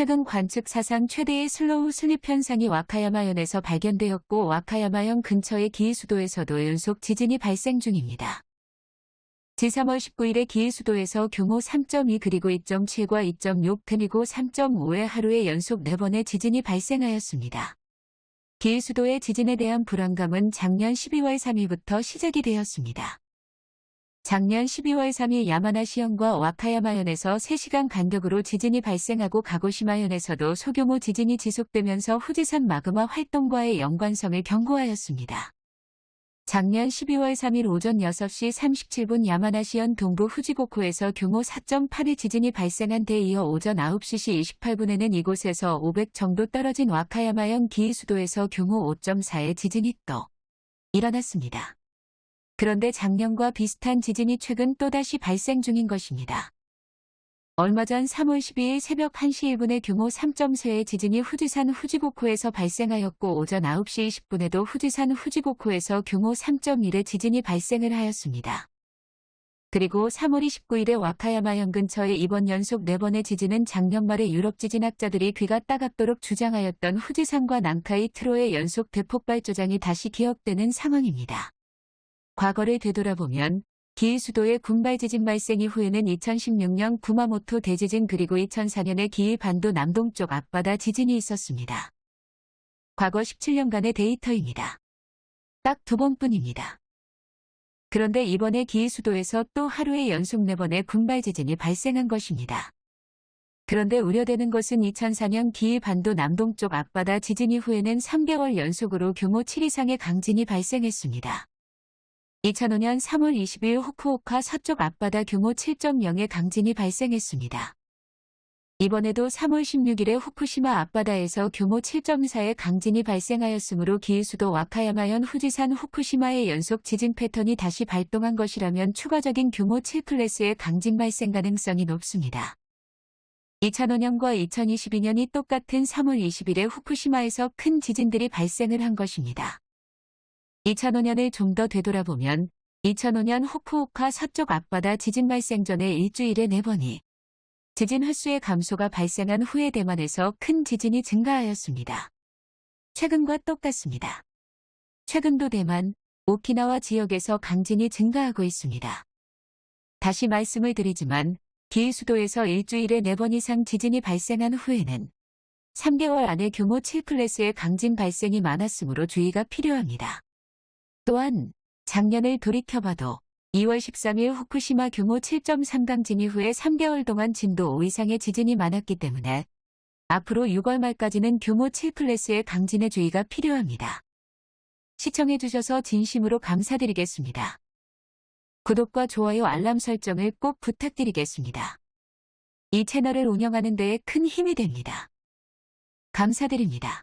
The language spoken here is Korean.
최근 관측 사상 최대의 slow slip 현상이 와카야마현에서 발견되었고 와카야마현 근처의 기이수도에서도 연속 지진이 발생 중입니다. 지난 3월 19일에 기이수도에서 규모 3.2 그리고 2.7과 2.6 그리고 3.5의 하루에 연속 4번의 지진이 발생하였습니다. 기이수도의 지진에 대한 불안감은 작년 12월 3일부터 시작이 되었습니다. 작년 12월 3일 야마나시현과 와카야마현에서 3시간 간격으로 지진이 발생하고 가고시마현에서도 소규모 지진이 지속되면서 후지산 마그마 활동과의 연관성을 경고하였습니다. 작년 12월 3일 오전 6시 37분 야마나시현 동부 후지고코에서 규모 4.8의 지진이 발생한 데 이어 오전 9시 28분에는 이곳에서 500 정도 떨어진 와카야마현 기이수도에서 규모 5.4의 지진이 또 일어났습니다. 그런데 작년과 비슷한 지진이 최근 또다시 발생 중인 것입니다. 얼마 전 3월 12일 새벽 1시 1분에 규모 3.4의 지진이 후지산 후지고코에서 발생하였고 오전 9시 20분에도 후지산 후지고코에서 규모 3.1의 지진이 발생을 하였습니다. 그리고 3월 29일에 와카야마현 근처의 이번 연속 4번의 지진은 작년 말에 유럽 지진학자들이 귀가 따갑도록 주장하였던 후지산과 난카이 트로의 연속 대폭발 조장이 다시 기억되는 상황입니다. 과거를 되돌아보면 기이수도의 군발 지진 발생 이후에는 2016년 구마모토 대지진 그리고 2004년에 기이 반도 남동쪽 앞바다 지진이 있었습니다. 과거 17년간의 데이터입니다. 딱 두 번뿐입니다. 그런데 이번에 기이수도에서 또 하루에 연속 4번의 군발 지진이 발생한 것입니다. 그런데 우려되는 것은 2004년 기이 반도 남동쪽 앞바다 지진 이후에는 3개월 연속으로 규모 7 이상의 강진이 발생했습니다. 2005년 3월 20일 후쿠오카 서쪽 앞바다 규모 7.0의 강진이 발생했습니다. 이번에도 3월 16일에 후쿠시마 앞바다에서 규모 7.4의 강진이 발생하였으므로 기일수도 와카야마현 후지산 후쿠시마의 연속 지진 패턴이 다시 발동한 것이라면 추가적인 규모 7클래스의 강진 발생 가능성이 높습니다. 2005년과 2022년이 똑같은 3월 20일에 후쿠시마에서 큰 지진들이 발생을 한 것입니다. 2005년을 좀 더 되돌아보면 2005년 후쿠오카 서쪽 앞바다 지진 발생 전에 일주일에 4번이 지진 횟수의 감소가 발생한 후에 대만에서 큰 지진이 증가하였습니다. 최근과 똑같습니다. 최근도 대만, 오키나와 지역에서 강진이 증가하고 있습니다. 다시 말씀을 드리지만 기일수도에서 일주일에 4번 이상 지진이 발생한 후에는 3개월 안에 규모 7클래스의 강진 발생이 많았으므로 주의가 필요합니다. 또한 작년을 돌이켜봐도 2월 13일 후쿠시마 규모 7.3 강진 이후에 3개월 동안 진도 5 이상의 지진이 많았기 때문에 앞으로 6월 말까지는 규모 7클래스의 강진에 주의가 필요합니다. 시청해주셔서 진심으로 감사드리겠습니다. 구독과 좋아요 알람 설정을 꼭 부탁드리겠습니다. 이 채널을 운영하는 데에 큰 힘이 됩니다. 감사드립니다.